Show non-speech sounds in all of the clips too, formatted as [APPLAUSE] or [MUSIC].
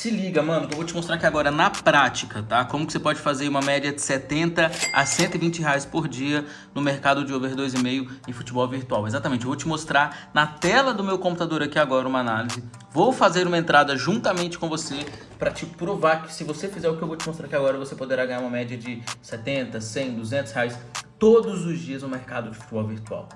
Se liga, mano, que eu vou te mostrar aqui agora na prática, tá? Como que você pode fazer uma média de 70 a 120 reais por dia no mercado de over 2,5 em futebol virtual. Exatamente, eu vou te mostrar na tela do meu computador aqui agora uma análise. Vou fazer uma entrada juntamente com você para te provar que se você fizer o que eu vou te mostrar aqui agora, você poderá ganhar uma média de 70, 100, 200 reais todos os dias no mercado de futebol virtual.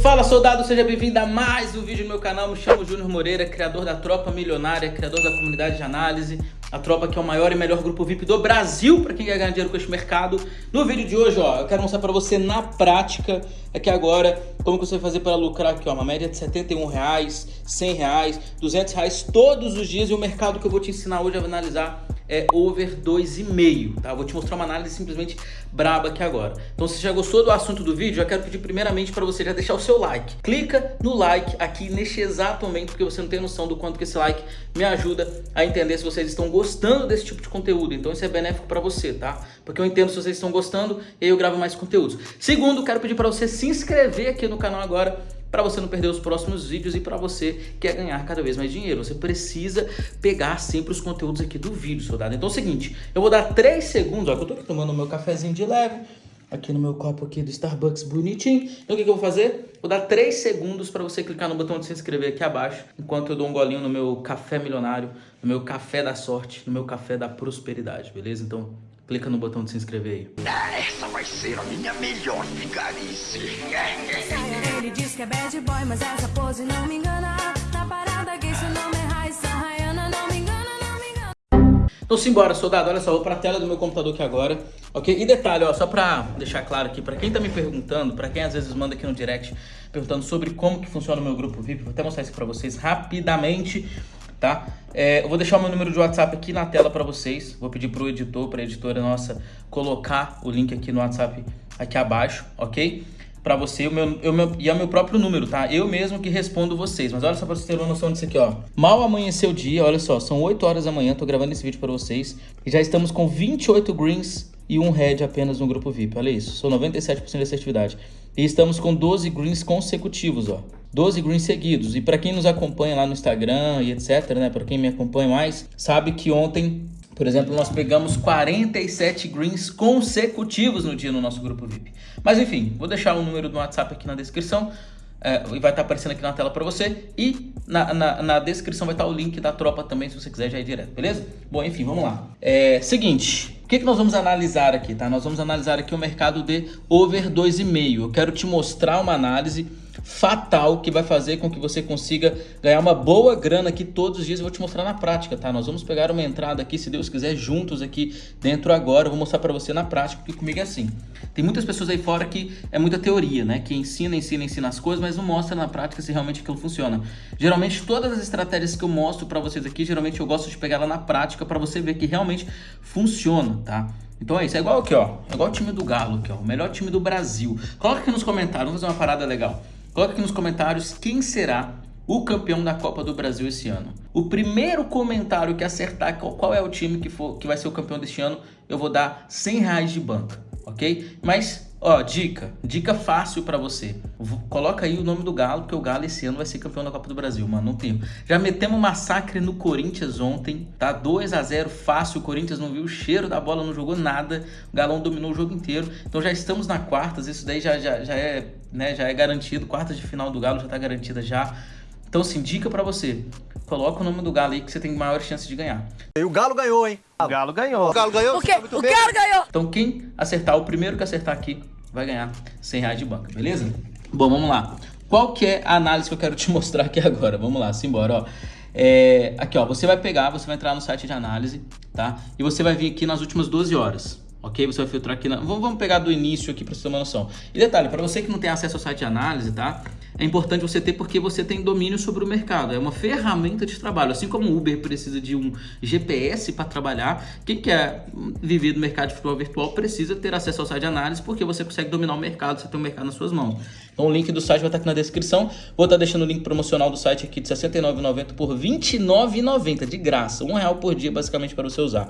Fala soldado, seja bem-vindo a mais um vídeo no meu canal, me chamo Júnior Moreira, criador da Tropa Milionária, criador da comunidade de análise, a Tropa que é o maior e melhor grupo VIP do Brasil para quem quer ganhar dinheiro com este mercado. No vídeo de hoje, ó, eu quero mostrar para você na prática, aqui agora, como que você vai fazer para lucrar aqui, ó, uma média de 71 reais, 100 reais, 200 reais todos os dias e o mercado que eu vou te ensinar hoje a analisar é over 2,5, tá? vou te mostrar uma análise simplesmente braba aqui agora. Então se já gostou do assunto do vídeo, já quero pedir primeiramente para você já deixar o seu like. Clica no like aqui neste exato momento, porque você não tem noção do quanto que esse like me ajuda a entender se vocês estão gostando desse tipo de conteúdo. Então isso é benéfico para você, tá? Porque eu entendo se vocês estão gostando e eu gravo mais conteúdos. Segundo, quero pedir para você se inscrever aqui no canal agora para você não perder os próximos vídeos e para você que quer ganhar cada vez mais dinheiro. Você precisa pegar sempre os conteúdos aqui do vídeo, soldado. Então é o seguinte, eu vou dar 3 segundos, ó, que eu tô aqui tomando meu cafezinho de leve, aqui no meu copo aqui do Starbucks bonitinho. Então o que, que eu vou fazer? Vou dar 3 segundos para você clicar no botão de se inscrever aqui abaixo, enquanto eu dou um golinho no meu café milionário, no meu café da sorte, no meu café da prosperidade, beleza? Então clica no botão de se inscrever aí. Ah, essa vai ser a minha melhor vigarice. Ele diz que é bad boy, mas essa pose não me engana. Na parada seu nome é Raissa Rayana, não me engana, não me engana. Então simbora, soldado, olha só, vou pra tela do meu computador aqui agora, ok? E detalhe, ó, só pra deixar claro aqui, pra quem tá me perguntando, pra quem às vezes manda aqui no direct, perguntando sobre como que funciona o meu grupo VIP, vou até mostrar isso pra vocês rapidamente tá? É, eu vou deixar o meu número de WhatsApp aqui na tela para vocês. Vou pedir pro editor, para a editora nossa, colocar o link aqui no WhatsApp aqui abaixo, ok? Para você, o meu, o meu, e é o meu próprio número, tá? Eu mesmo que respondo vocês. Mas olha só para vocês terem uma noção disso aqui, ó. Mal amanheceu o dia, olha só, são 8 horas da manhã, tô gravando esse vídeo para vocês. E já estamos com 28 greens e um red apenas no grupo VIP. Olha isso, sou 97% de assertividade. E estamos com 12 greens consecutivos, ó. 12 greens seguidos. E para quem nos acompanha lá no Instagram e etc, né, para quem me acompanha mais, sabe que ontem, por exemplo, nós pegamos 47 greens consecutivos no dia no nosso grupo VIP. Mas enfim, vou deixar o número do WhatsApp aqui na descrição. É, e vai estar aparecendo aqui na tela para você e na, na, na, descrição vai estar o link da tropa também, se você quiser já ir direto, beleza? Bom, enfim, vamos lá. É, seguinte, o que, que nós vamos analisar aqui, tá? Nós vamos analisar aqui o mercado de over 2,5. Eu quero te mostrar uma análise fatal que vai fazer com que você consiga ganhar uma boa grana aqui todos os dias. Eu vou te mostrar na prática, tá? Nós vamos pegar uma entrada aqui, se Deus quiser, juntos aqui dentro agora. Eu vou mostrar para você na prática, porque comigo é assim. Tem muitas pessoas aí fora que é muita teoria, né? Que ensina, ensina, ensina as coisas, mas não mostra na prática se realmente aquilo funciona. Geralmente, todas as estratégias que eu mostro para vocês aqui, geralmente eu gosto de pegar ela na prática para você ver que realmente funciona, tá? Então é isso, é igual aqui, ó. É igual o time do Galo aqui, ó. O melhor time do Brasil. Coloca aqui nos comentários, vamos fazer uma parada legal. Coloca aqui nos comentários quem será o campeão da Copa do Brasil esse ano. O primeiro comentário que acertar qual é o time que, for, que vai ser o campeão deste ano, eu vou dar 100 reais de banca, ok? Mas Ó, dica, dica fácil pra você. Coloca aí o nome do Galo, porque o Galo esse ano vai ser campeão da Copa do Brasil, mano, não tenho. Já metemos massacre no Corinthians ontem, tá? 2 a 0 fácil, o Corinthians não viu o cheiro da bola, não jogou nada. O Galão dominou o jogo inteiro. Então já estamos na quartas, isso daí já, já, já, é, né, já é garantido. Quartas de final do Galo já tá garantida já. Então, assim, dica pra você. Coloca o nome do Galo aí que você tem maior chance de ganhar. E o Galo ganhou, hein? O Galo ganhou. O Galo ganhou? O quê? O Galo ganhou! Então quem acertar, o primeiro que acertar aqui, vai ganhar 100 reais de banca, beleza? Bom, vamos lá. Qual que é a análise que eu quero te [LAUGHS] mostrar aqui agora? Vamos lá, simbora, ó. É, aqui, ó, você vai pegar, você vai entrar no site de análise, tá? E você vai vir aqui nas últimas 12 horas, ok? Você vai filtrar aqui, na... vamos, pegar do início aqui para você ter uma noção. E detalhe, para você que não tem acesso ao site de análise, tá? é importante você ter porque você tem domínio sobre o mercado. É uma ferramenta de trabalho. Assim como o Uber precisa de um GPS para trabalhar, quem quer viver no mercado de futebol virtual precisa ter acesso ao site de análise porque você consegue dominar o mercado, você tem o mercado nas suas mãos. Então o link do site vai estar aqui na descrição. Vou estar deixando o link promocional do site aqui de R$ 69,90 por R$ 29,90 de graça. Um real por dia basicamente para você usar.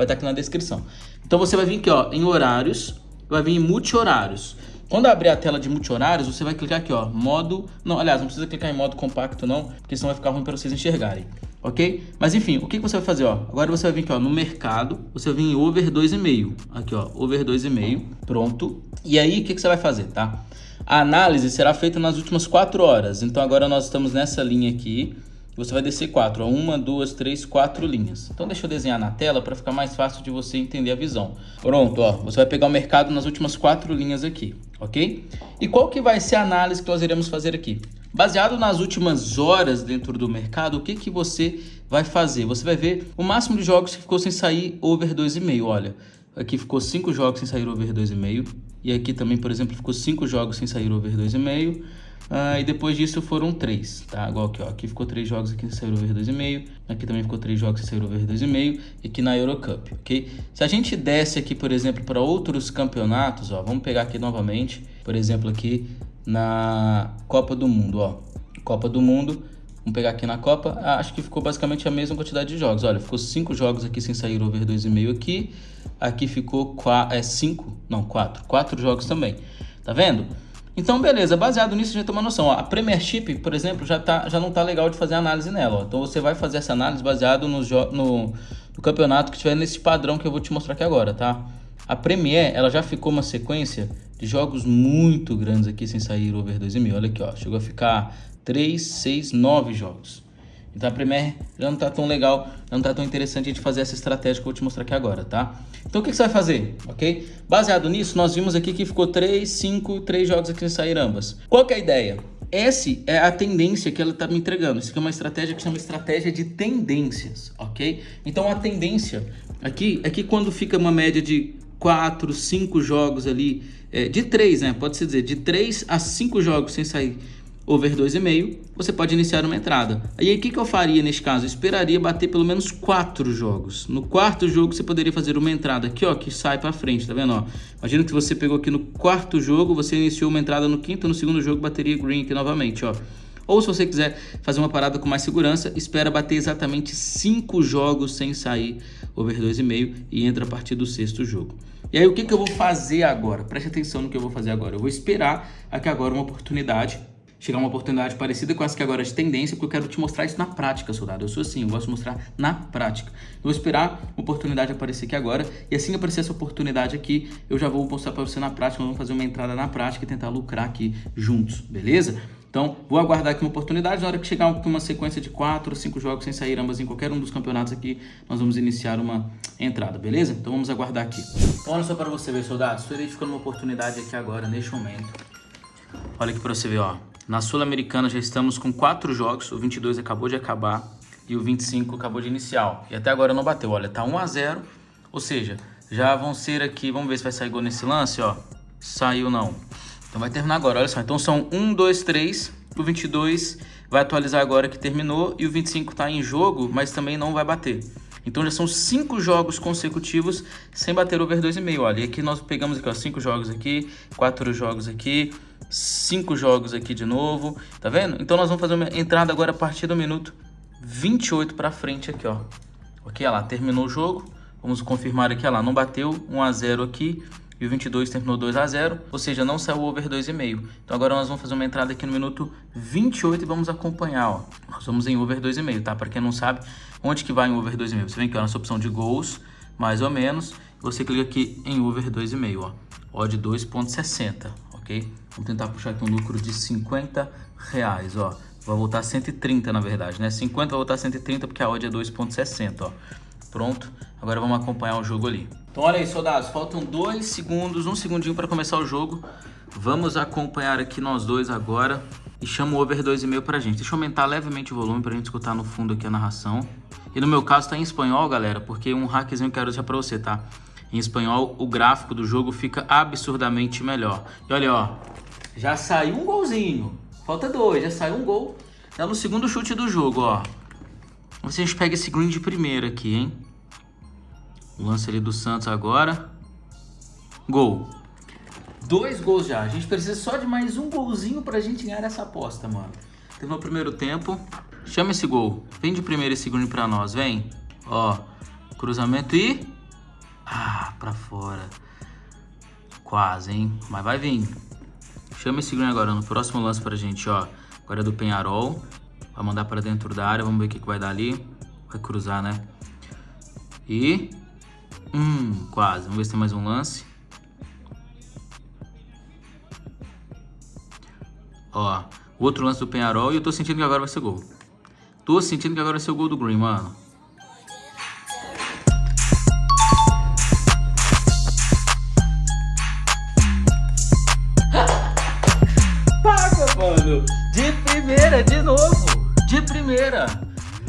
Vai estar aqui na descrição. Então você vai vir aqui ó, em horários, vai vir em multi-horários. Quando abrir a tela de multi-horários, você vai clicar aqui, ó, modo... Não, aliás, não precisa clicar em modo compacto não, porque senão vai ficar ruim para vocês enxergarem, ok? Mas enfim, o que você vai fazer, ó? Agora você vai vir aqui, ó, no mercado, você vai vir em over 2,5, aqui, ó, over 2,5, pronto. E aí, o que você vai fazer, tá? A análise será feita nas últimas 4 horas, então agora nós estamos nessa linha aqui, você vai descer quatro, ó, uma, duas, três, quatro linhas. Então deixa eu desenhar na tela para ficar mais fácil de você entender a visão. Pronto, ó, você vai pegar o mercado nas últimas quatro linhas aqui, ok? E qual que vai ser a análise que nós iremos fazer aqui? Baseado nas últimas horas dentro do mercado, o que, que você vai fazer? Você vai ver o máximo de jogos que ficou sem sair over 2,5, olha. Aqui ficou cinco jogos sem sair over 2,5. E aqui também, por exemplo, ficou cinco jogos sem sair over 2,5. Ah, e depois disso foram três, tá? Igual aqui, ó. Aqui ficou três jogos aqui saíram over 2,5. Aqui também ficou três jogos saíram over 2,5. E aqui na Eurocup, ok? Se a gente desce aqui, por exemplo, para outros campeonatos, ó. Vamos pegar aqui novamente, por exemplo, aqui na Copa do Mundo, ó. Copa do Mundo. Vamos pegar aqui na Copa. Ah, acho que ficou basicamente a mesma quantidade de jogos. Olha, ficou cinco jogos aqui sem sair over 2,5 aqui. Aqui ficou é, cinco, não, quatro. Quatro jogos também. Tá vendo? Então, beleza, baseado nisso a gente tem uma noção. Ó, a Premiership, por exemplo, já, tá, já não tá legal de fazer análise nela. Ó. Então você vai fazer essa análise baseado no, no, no campeonato que estiver nesse padrão que eu vou te mostrar aqui agora, tá? A Premier, ela já ficou uma sequência de jogos muito grandes aqui sem sair over 2,5. Olha aqui, ó, chegou a ficar 3, 6, 9 jogos. Então a Premier já não tá tão legal, não tá tão interessante a gente fazer essa estratégia que eu vou te mostrar aqui agora, tá? Então o que, que você vai fazer, ok? Baseado nisso, nós vimos aqui que ficou 3, 5, 3 jogos aqui saíram ambas. Qual que é a ideia? Essa é a tendência que ela está me entregando. Isso aqui é uma estratégia que chama estratégia de tendências, ok? Então a tendência aqui é que quando fica uma média de 4, 5 jogos ali, é, de 3, né? Pode-se dizer, de 3 a 5 jogos sem sair over 2,5, você pode iniciar uma entrada. Aí o que, que eu faria nesse caso? Eu esperaria bater pelo menos 4 jogos. No quarto jogo você poderia fazer uma entrada aqui, ó, que sai para frente, tá vendo? Ó? Imagina que você pegou aqui no quarto jogo, você iniciou uma entrada no quinto, no segundo jogo bateria green aqui novamente, ó. Ou se você quiser fazer uma parada com mais segurança, espera bater exatamente 5 jogos sem sair over 2,5 e entra a partir do sexto jogo. E aí o que, que eu vou fazer agora? Preste atenção no que eu vou fazer agora. Eu vou esperar aqui agora uma oportunidade chegar uma oportunidade parecida com essa que agora é de tendência, porque eu quero te mostrar isso na prática, soldado. Eu sou assim, eu gosto de mostrar na prática. Eu vou esperar uma oportunidade aparecer aqui agora, e assim que aparecer essa oportunidade aqui, eu já vou mostrar para você na prática, vamos fazer uma entrada na prática e tentar lucrar aqui juntos, beleza? Então, vou aguardar aqui uma oportunidade, na hora que chegar uma sequência de 4 ou 5 jogos sem sair ambas em qualquer um dos campeonatos aqui, nós vamos iniciar uma entrada, beleza? Então vamos aguardar aqui. Então, olha só para você ver, soldado, estou identificando uma oportunidade aqui agora, neste momento. Olha aqui para você ver, ó. Na Sul-Americana já estamos com quatro jogos, o 22 acabou de acabar e o 25 acabou de iniciar. E até agora não bateu, olha, tá 1 a 0 ou seja, já vão ser aqui, vamos ver se vai sair gol nesse lance, ó. Saiu não. Então vai terminar agora, olha só. Então são 1, 2, 3, o 22 vai atualizar agora que terminou e o 25 tá em jogo, mas também não vai bater. Então já são cinco jogos consecutivos sem bater over 2,5. Olha, e aqui nós pegamos aqui, ó, cinco jogos aqui, quatro jogos aqui, cinco jogos aqui de novo, tá vendo? Então nós vamos fazer uma entrada agora a partir do minuto 28 para frente aqui, ó. Ok, olha lá, terminou o jogo. Vamos confirmar aqui, olha lá, não bateu 1 a 0 aqui e o 22 terminou 2 a 0, ou seja, não saiu over 2,5. Então agora nós vamos fazer uma entrada aqui no minuto 28 e vamos acompanhar, ó. Nós vamos em over 2,5, tá? Para quem não sabe, onde que vai em over 2,5? Você vem aqui ó, nessa opção de gols, mais ou menos, você clica aqui em over 2,5, ó. Odd 2.60 ok? Vamos tentar puxar aqui um lucro de 50 reais, ó. Vai voltar 130 na verdade, né? 50 vai voltar 130 porque a odd é 2.60, ó. Pronto, agora vamos acompanhar o jogo ali. Então olha aí, soldados, faltam dois segundos, um segundinho para começar o jogo. Vamos acompanhar aqui nós dois agora e chama o over 2,5 pra gente. Deixa eu aumentar levemente o volume pra gente escutar no fundo aqui a narração. E no meu caso tá em espanhol, galera, porque um hackzinho eu quero deixar pra você, tá? Em espanhol, o gráfico do jogo fica absurdamente melhor. E olha, ó, já saiu um golzinho. Falta dois, já saiu um gol. Tá no segundo chute do jogo, ó. Vocês pegam esse green de primeira aqui, hein? O lance ali do Santos agora. Gol. Dois gols já. A gente precisa só de mais um golzinho pra gente ganhar essa aposta, mano. Teve o primeiro tempo. Chama esse gol. Vem de primeiro esse green pra nós, vem. Ó, cruzamento e... Ah, pra fora. Quase, hein? Mas vai vir. Chama esse green agora no próximo lance pra gente, ó. Agora é do Penharol. Vai mandar pra dentro da área. Vamos ver o que, que vai dar ali. Vai cruzar, né? E... Hum, quase. Vamos ver se tem mais um lance. Ó, outro lance do Penharol e eu tô sentindo que agora vai ser gol. Tô sentindo que agora vai ser o gol do Green, mano. Mano. De primeira, de novo. De primeira.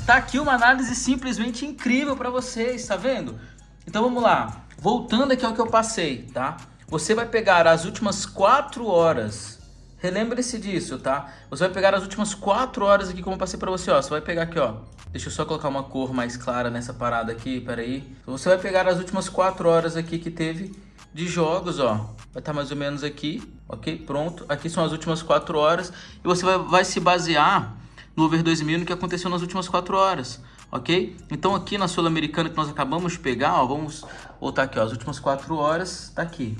Tá aqui uma análise simplesmente incrível pra vocês, tá vendo? Então vamos lá. Voltando aqui ao que eu passei, tá? Você vai pegar as últimas 4 horas Relembre-se disso, tá? Você vai pegar as últimas 4 horas aqui, como eu passei pra você, ó. Você vai pegar aqui, ó. Deixa eu só colocar uma cor mais clara nessa parada aqui, peraí. Você vai pegar as últimas 4 horas aqui que teve de jogos, ó. Vai estar tá mais ou menos aqui, ok? Pronto. Aqui são as últimas 4 horas. E você vai, vai se basear no Over 2000 no que aconteceu nas últimas 4 horas, ok? Então aqui na Sul-Americana que nós acabamos de pegar, ó. Vamos voltar aqui, ó. As últimas 4 horas, tá aqui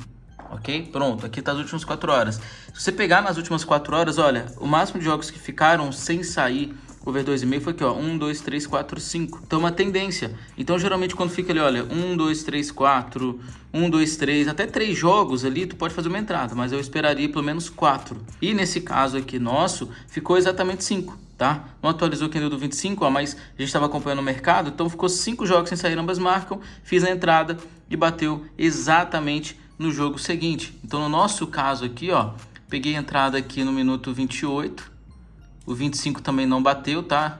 ok? Pronto, aqui tá as últimas 4 horas. Se você pegar nas últimas 4 horas, olha, o máximo de jogos que ficaram sem sair over 2,5 foi aqui, ó, 1, 2, 3, 4, 5. Então, é uma tendência. Então, geralmente, quando fica ali, olha, 1, 2, 3, 4, 1, 2, 3, até 3 jogos ali, tu pode fazer uma entrada, mas eu esperaria pelo menos 4. E nesse caso aqui nosso, ficou exatamente 5, tá? Não atualizou quem deu do 25, ó, mas a gente estava acompanhando o mercado, então ficou 5 jogos sem sair, ambas marcam, fiz a entrada e bateu exatamente no jogo seguinte. Então, no nosso caso aqui, ó, peguei a entrada aqui no minuto 28, o 25 também não bateu, tá?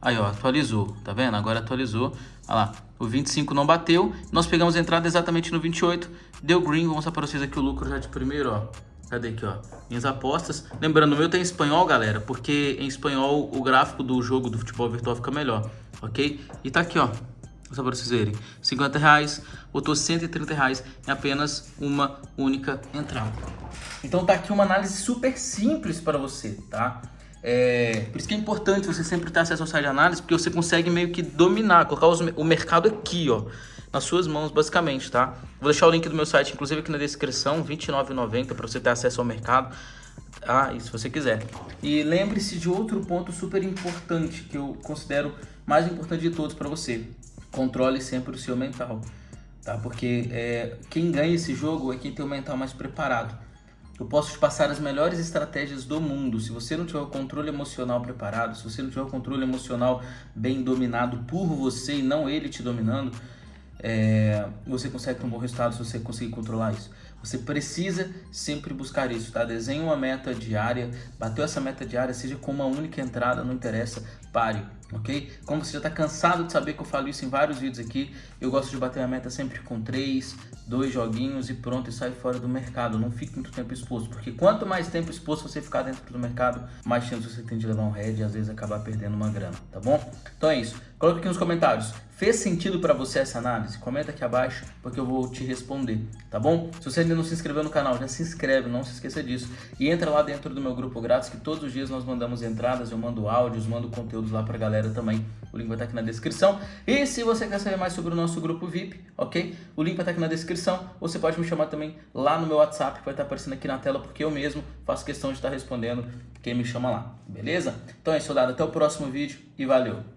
Aí, ó, atualizou, tá vendo? Agora atualizou, olha lá, o 25 não bateu, nós pegamos a entrada exatamente no 28, deu green, vou mostrar para vocês aqui o lucro já de primeiro, ó. Cadê aqui, ó? Minhas apostas. Lembrando, o meu tem em espanhol, galera, porque em espanhol o gráfico do jogo do futebol virtual fica melhor, ok? E tá aqui, ó, só para vocês verem, 50 reais, botou 130 reais em apenas uma única entrada. Então tá aqui uma análise super simples para você, tá? É, por isso que é importante você sempre ter acesso ao site de análise, porque você consegue meio que dominar, colocar os, o mercado aqui, ó, nas suas mãos, basicamente, tá? Vou deixar o link do meu site, inclusive aqui na descrição, R$29,90 para você ter acesso ao mercado. Ah, e se você quiser. E lembre-se de outro ponto super importante, que eu considero mais importante de todos para você controle sempre o seu mental, tá? Porque é, quem ganha esse jogo é quem tem o mental mais preparado. Eu posso te passar as melhores estratégias do mundo. Se você não tiver o controle emocional preparado, se você não tiver o controle emocional bem dominado por você e não ele te dominando, é, você consegue ter um bom resultado se você conseguir controlar isso. Você precisa sempre buscar isso, tá? Desenhe uma meta diária, bateu essa meta diária, seja com uma única entrada, não interessa, pare, ok? Como você já está cansado de saber que eu falo isso em vários vídeos aqui, eu gosto de bater a meta sempre com três, dois joguinhos e pronto, e sai fora do mercado. Não fique muito tempo exposto, porque quanto mais tempo exposto você ficar dentro do mercado, mais chance você tem de levar um head e às vezes acabar perdendo uma grana, tá bom? Então é isso. Coloca aqui nos comentários. Fez sentido para você essa análise? Comenta aqui abaixo, porque eu vou te responder, tá bom? Se você ainda não se inscreveu no canal, já se inscreve, não se esqueça disso. E entra lá dentro do meu grupo grátis, que todos os dias nós mandamos entradas, eu mando áudios, mando conteúdos lá pra galera também. O link vai estar aqui na descrição. E se você quer saber mais sobre o nosso grupo VIP, ok? O link vai estar aqui na descrição. Você pode me chamar também lá no meu WhatsApp, que vai estar aparecendo aqui na tela, porque eu mesmo faço questão de estar respondendo quem me chama lá, beleza? Então é isso, soldado. Até o próximo vídeo e valeu!